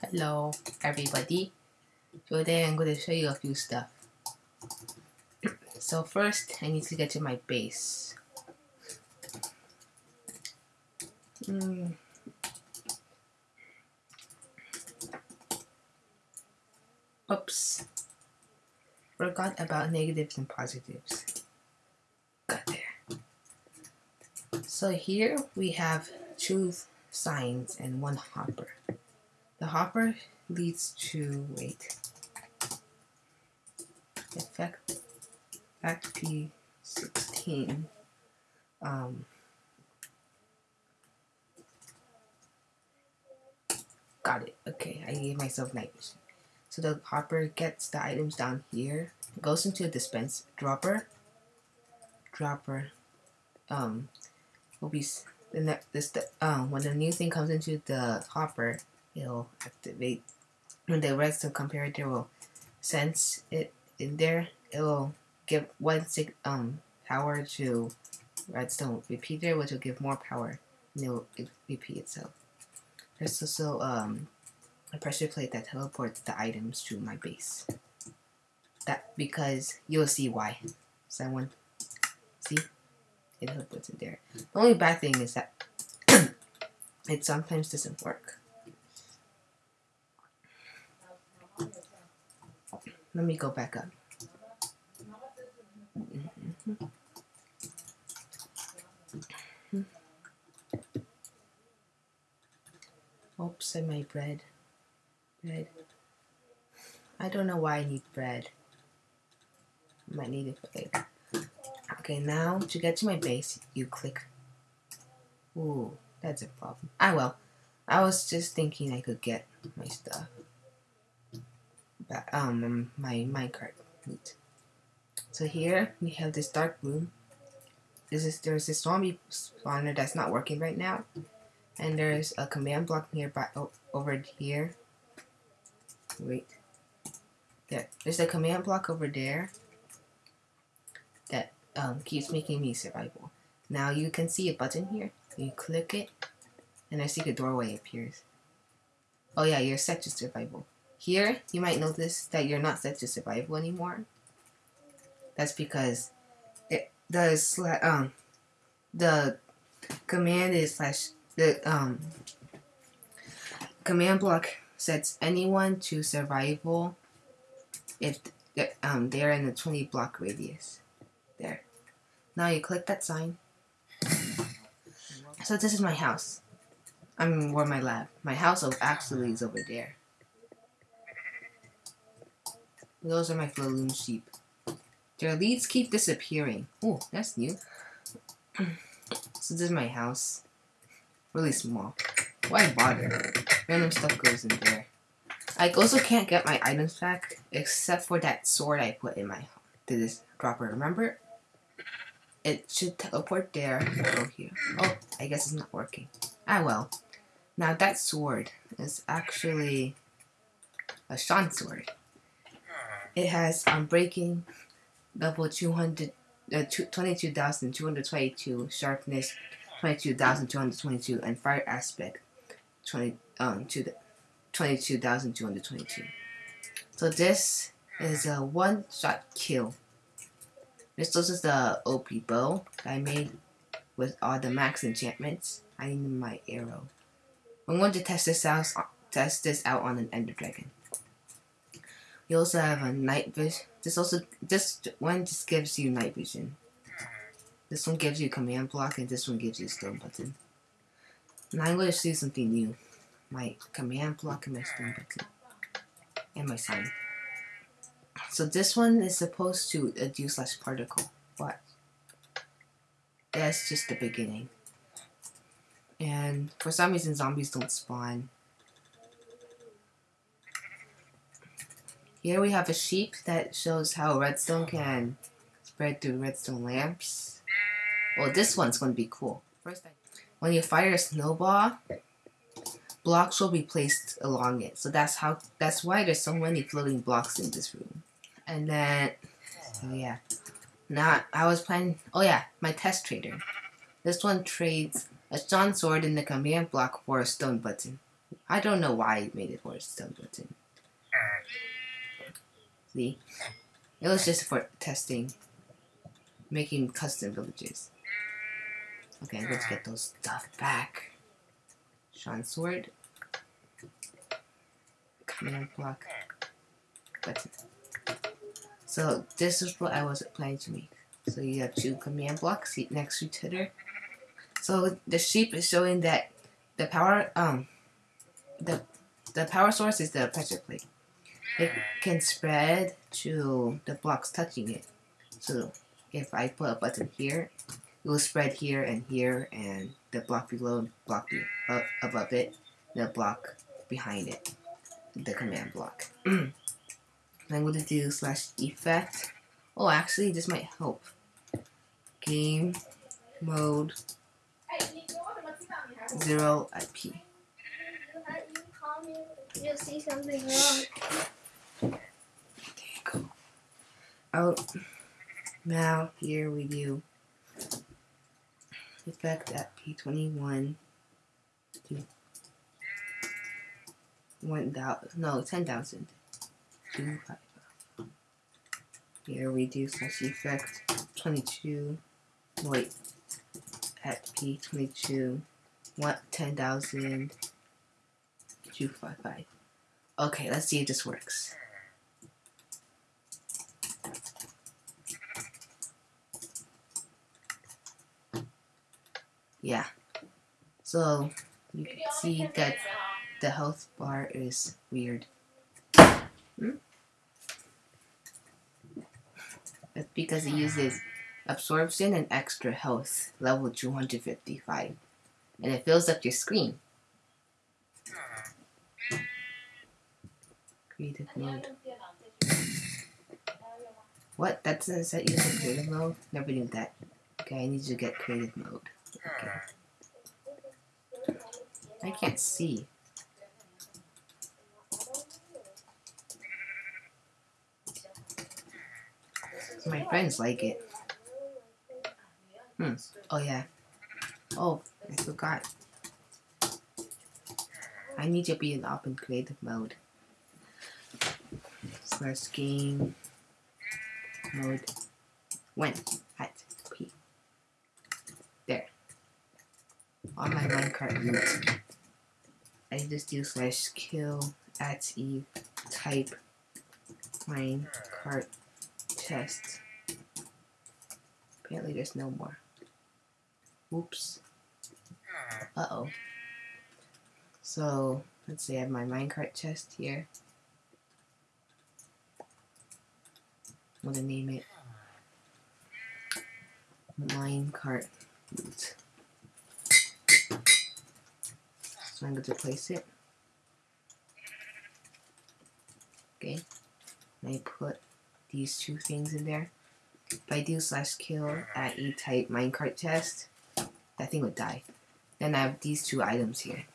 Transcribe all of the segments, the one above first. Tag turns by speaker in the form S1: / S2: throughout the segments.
S1: Hello, everybody. Today I'm going to show you a few stuff. So first, I need to get to my base. Mm. Oops. Forgot about negatives and positives. Got there. So here we have two signs and one hopper. The hopper leads to, wait, effect, effect P16. Um, got it. Okay, I gave myself night vision. So the hopper gets the items down here, goes into a dispense dropper, dropper, um, will be the next this the um when the new thing comes into the hopper, it'll activate. When the redstone comparator will sense it in there, it will give one sig um power to redstone repeater, which will give more power, and it will repeat itself. There's also um a pressure plate that teleports the items to my base. That because you'll see why. Someone see it teleports it there. The only bad thing is that it sometimes doesn't work. Let me go back up. Mm-hmm. Oops, I made bread. Bread. I don't know why I need bread. I might need it for later. Okay, now to get to my base, you click. Ooh, that's a problem. Ah, I will. I was just thinking I could get my stuff. Um, my minecart loot. So here we have this dark room. This is there's this zombie spawner that's not working right now, and there's a command block nearby oh, over here. Wait, yeah, there's a command block over there that um, keeps making me survival. Now you can see a button here. You click it, and I see a doorway appears. Oh yeah, you're set to survival. Here, you might notice that you're not set to survival anymore. That's because it does um the command is slash the um command block sets anyone to survival if um they're in a 20 block radius. There. Now you click that sign. So this is my house. I mean, where my lab. My house actually is over there. Those are my Flaloon sheep. Their leads keep disappearing. Oh, that's new. so this is my house. Really small. Why bother? Random stuff goes in there. I also can't get my items back except for that sword I put in my to this dropper. Remember? It should teleport there go here. Oh, I guess it's not working. Ah well. Now that sword is actually a Sean sword. It has Unbreaking level 200, uh, 22,222, sharpness 22,222, and fire aspect 20, um, to the 22,222. So this is a one-shot kill. This is the OP bow I made with all the max enchantments. I need my arrow. I'm going to test this out. Test this out on an Ender Dragon. You also have a night vision. This also this one just gives you night vision. Mm-hmm. This one gives you command block, and this one gives you stone button. Now I'm going to see something new. My command block and my stone mm-hmm. button, and my sign. So this one is supposed to a dew slash particle, but that's just the beginning. And for some reason, zombies don't spawn Here we have a sheep that shows how redstone can spread through redstone lamps. Well, this one's going to be cool. First, when you fire a snowball, blocks will be placed along it. So that's how. That's why there's so many floating blocks in this room. And then, oh yeah. Now I was planning. Oh yeah, my test trader. This one trades a stone sword in the command block for a stone button. I don't know why it made it for a Stone button. See, it was just for testing, making custom villages. Okay, let's get those stuff back. Sean sword. Command block. Button. So this is what I was planning to make. So you have two command blocks next to each other. So the sheep is showing that the power um the the power source is the pressure plate. It can spread to the blocks touching it. So if I put a button here, it will spread here and here and the block below block uh, above it, the block behind it, the command block. I'm going to do slash effect. Oh, actually, this might help. Game mode zero IP.
S2: You see something wrong.
S1: Go. Oh, now here we do effect at P21 to 1,000, no, 10,000. Here we do slash effect 22, wait, at P22, what, 10,000, 255. Okay, let's see if this works. Yeah. So, you can see that the health bar is weird. Hmm? That's because it uses absorption and extra health, level 255. And it fills up your screen. Creative mode. What? That doesn't set you to creative mode? Never knew that. Okay, I need to get creative mode. Okay. I can't see. My friends like it. Hmm. Oh yeah. Oh, I forgot. I need to be in open creative mode. Slash game mode when at P. There. On my minecart root. I just do slash kill at Eve type minecart chest. Apparently there's no more. Oops. Uh-oh. So, let's see, I have my minecart chest here. I'm gonna name it minecart root. So I'm going to place it. Okay. I put these two things in there. If I do slash kill at E type minecart chest, that thing would die. Then I have these two items here.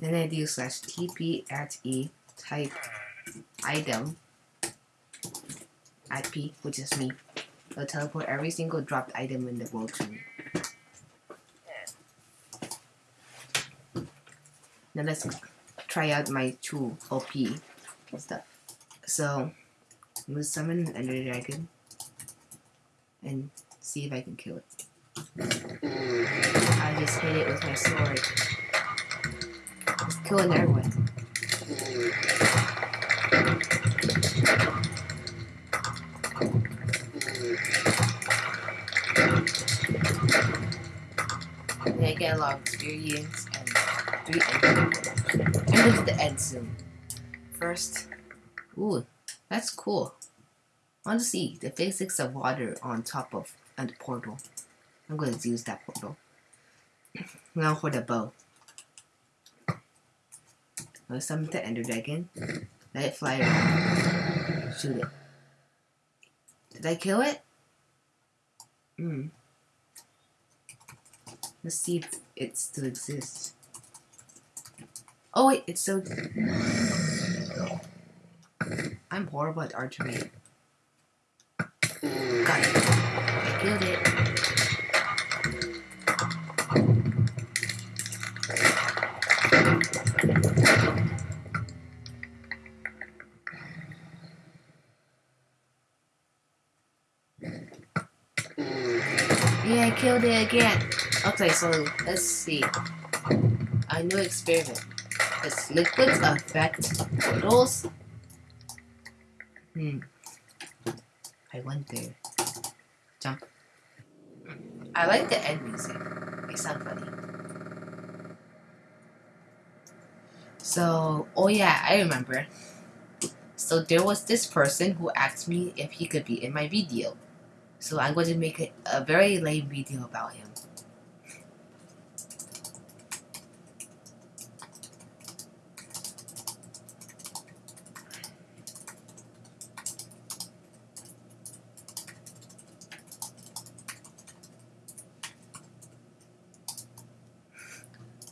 S1: Then I do slash TP at E type item at P, which is me. It'll teleport every single dropped item in the world to me. Now let's try out my two OP stuff. So, I'm gonna summon an Ender Dragon and see if I can kill it. I just hit it with my sword. It's killing everyone. I get a lot of experience and three I'm going to the end soon. First, ooh, that's cool. I want to see the physics of water on top of the portal. I'm going to use that portal. now for the bow. I'll summon the Ender Dragon. Let it fly around. Shoot it. Did I kill it? Hmm. Let's see if it still exists. Oh wait, it's so. I'm horrible at archery. Got it. Killed it. Yeah, I killed it again. Okay, so let's see. A new experiment. Does liquids affect portals? Hmm. I went there. Jump. I like the end music. It sounds funny. So, oh yeah, I remember. So there was this person who asked me if he could be in my video. So I'm going to make a, a very lame video about him.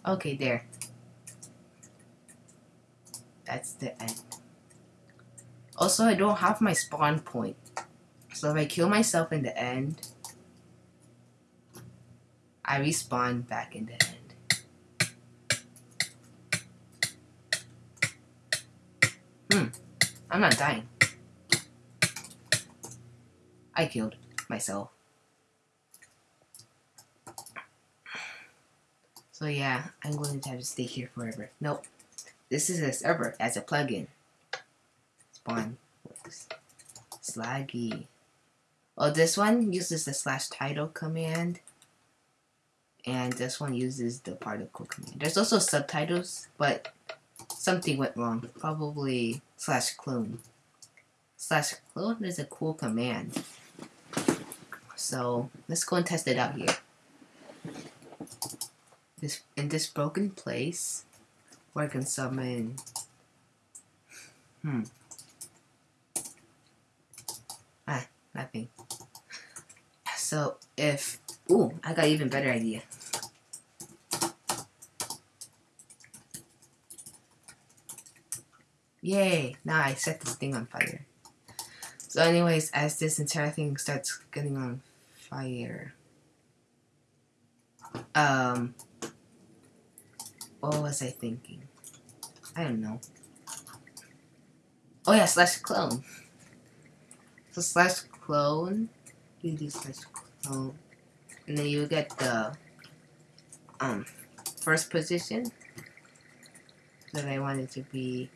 S1: Okay, there. That's the end. Also, I don't have my spawn point. So if I kill myself in the end, I respawn back in the end. Hmm. I'm not dying. I killed myself. So yeah, I'm going to have to stay here forever. Nope. This is a server as a plugin. Spawn works. Slaggy. Oh, this one uses the slash title command. And this one uses the particle command. There's also subtitles, but something went wrong. Probably slash clone. Slash clone is a cool command. So let's go and test it out here this in this broken place where I can summon hmm. Ah nothing. So if ooh I got even better idea. Yay now I set this thing on fire. So anyways as this entire thing starts getting on fire um what was I thinking? I don't know. Oh yeah, slash clone. So slash clone, you do slash clone, and then you get the um first position that I wanted to be.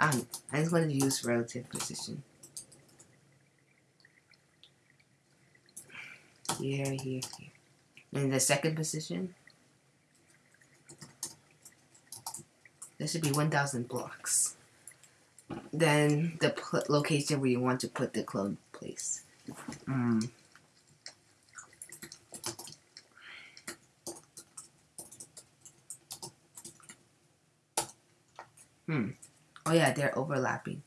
S1: Um, I just wanted to use relative position. Here, here, here. And the second position, There should be 1,000 blocks. Then the location where you want to put the clone place. Mm. Hmm. Oh yeah, they're overlapping.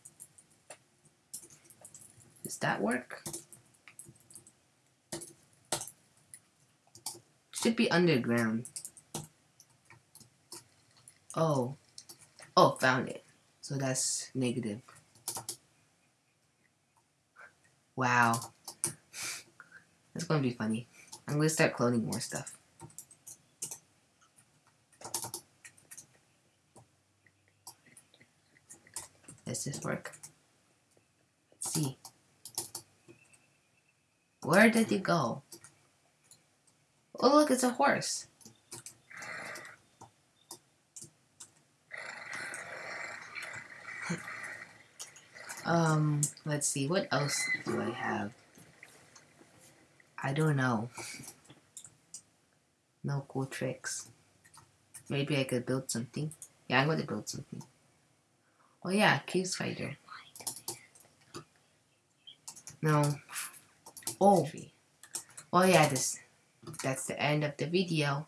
S1: Does that work? Should be underground. Oh. Oh, found it. So that's negative. Wow. That's gonna be funny. I'm gonna start cloning more stuff. Does this work? Let's see. Where did it go? Oh look, it's a horse. Um, let's see, what else do I have? I don't know. No cool tricks. Maybe I could build something. Yeah, I'm to build something. Oh yeah, cave spider. No. Oh. Oh yeah, this. That's the end of the video.